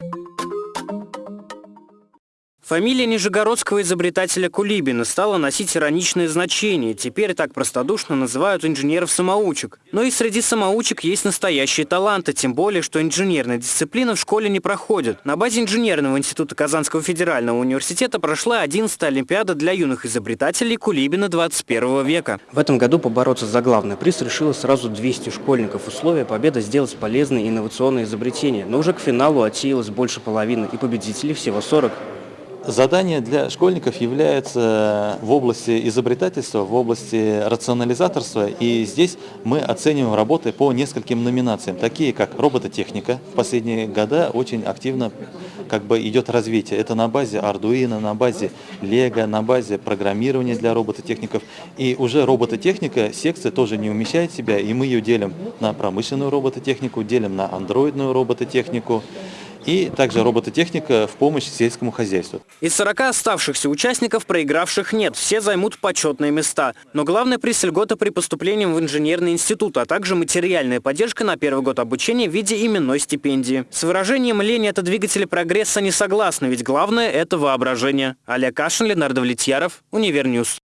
you Фамилия нижегородского изобретателя Кулибина стала носить ироничное значение. Теперь так простодушно называют инженеров-самоучек. Но и среди самоучек есть настоящие таланты, тем более, что инженерная дисциплина в школе не проходит. На базе инженерного института Казанского федерального университета прошла 11-я Олимпиада для юных изобретателей Кулибина 21 века. В этом году побороться за главный приз решило сразу 200 школьников. Условия победы сделать полезные инновационные изобретения. Но уже к финалу отсеялось больше половины и победителей всего 40. Задание для школьников является в области изобретательства, в области рационализаторства. И здесь мы оцениваем работы по нескольким номинациям, такие как робототехника. В последние годы очень активно как бы идет развитие. Это на базе Arduino, на базе Lego, на базе программирования для робототехников. И уже робототехника, секция тоже не умещает себя, и мы ее делим на промышленную робототехнику, делим на андроидную робототехнику и также робототехника в помощь сельскому хозяйству. Из 40 оставшихся участников проигравших нет, все займут почетные места. Но главный приз льгота при поступлении в инженерный институт, а также материальная поддержка на первый год обучения в виде именной стипендии. С выражением «лень это двигатели прогресса» не согласны, ведь главное – это воображение. Олег Кашин, Ленардо Влетьяров, Univer News.